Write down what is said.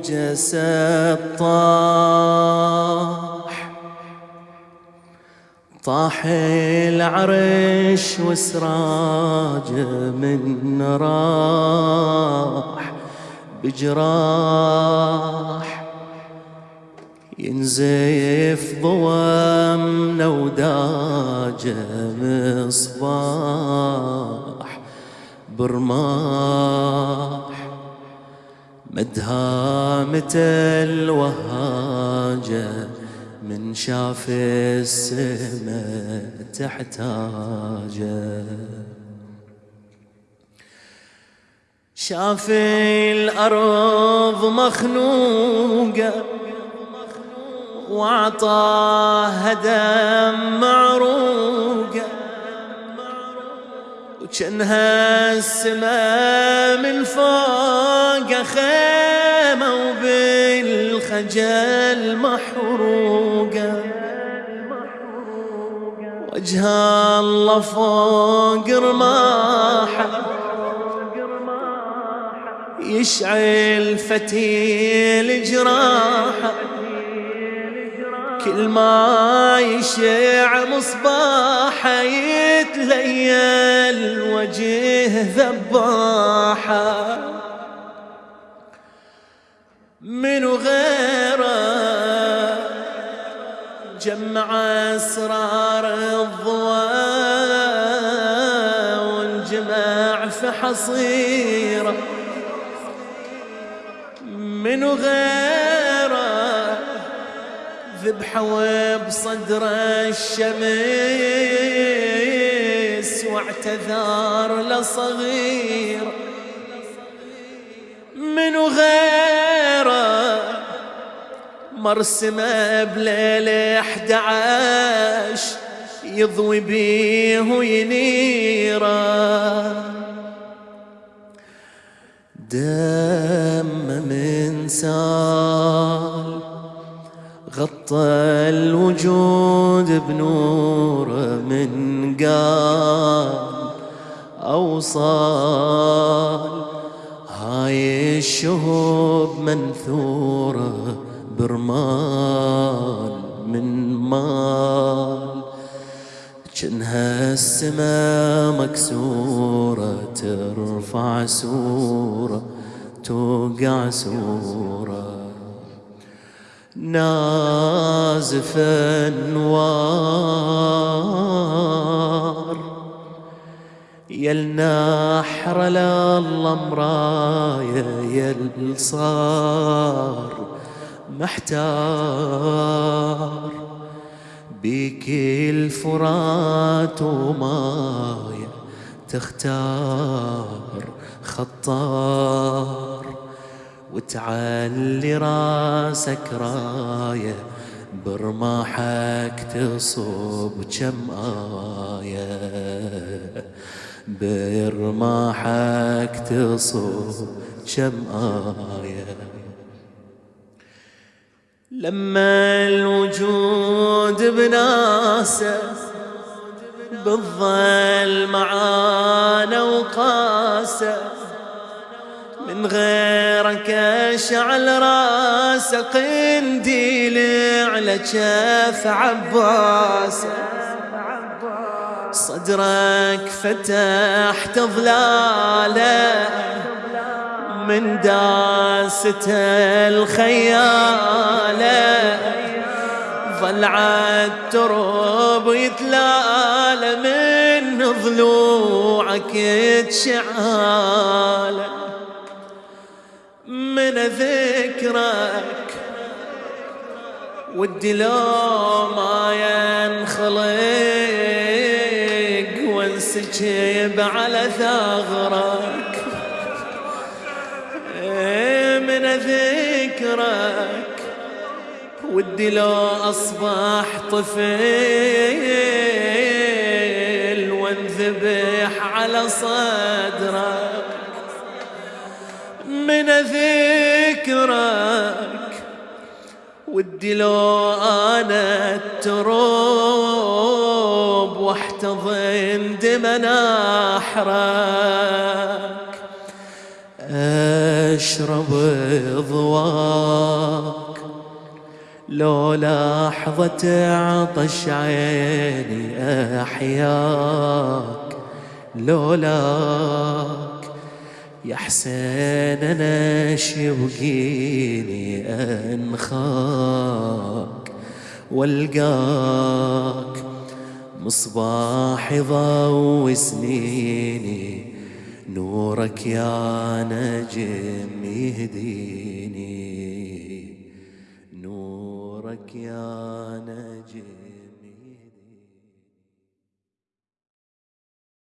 وجسد طاح طاح العرش وسراجه من راح بجراح. ينزف ضوامنا وداجه مصباح. برماح مدهامة الوهاجة من شاف السماء تحتاجة؟ شاف الأرض مخنوقة وعطاها دم معروقة وكانها السماء من فوق خيمة وبالخجل محروقة. وجه الله فوق رماحة يشعل فتيل جراحة. كل ما يشع مصباحه يتليل وجه ذباحة. من غيره جمع أسرار الضواء والجمع في حصيره. من غيره ذبحوا بصدر الشمس واعتذار لصغير من غيره مرسمه بليلة احد عشر يضوي بيه وينيره. دم من سال غطى الوجود بنوره من قال أوصال هاي الشهوب منثورة برمال من مال. جنها السما مكسورة ترفع سورة توقع سورة. نازف انوار يلنحر لله مرايا يل صار محتار. بك الفرات ومايا تختار خطار. وتعلي راسك راية برماحك تصب كم آية. برماحك تصب كم آية. لما الوجود بناسه بالظل معانا وقاسه من غيرك اشعل راسه قنديل على كف عباسه صدرك فتحت ظلاله من داسته الخيالة. ظل عالترب يتلال من ضلوعك تشعاله. من ذكرك ودي لو ما ينخلق وانسكب على ثغرك. من ذكرك ودي لو أصبح طفل وانذبح على صدرك. من ذكرك ودي لو أنا التروب واحتضن دم نحرك أشرب ضواك. لو لحظة عطش عيني أحياك. لولاك يا حسين أنا شبقيني أنخاك وألقاك مصباح ضوء سنيني نورك يا نجم يهديني نورك يا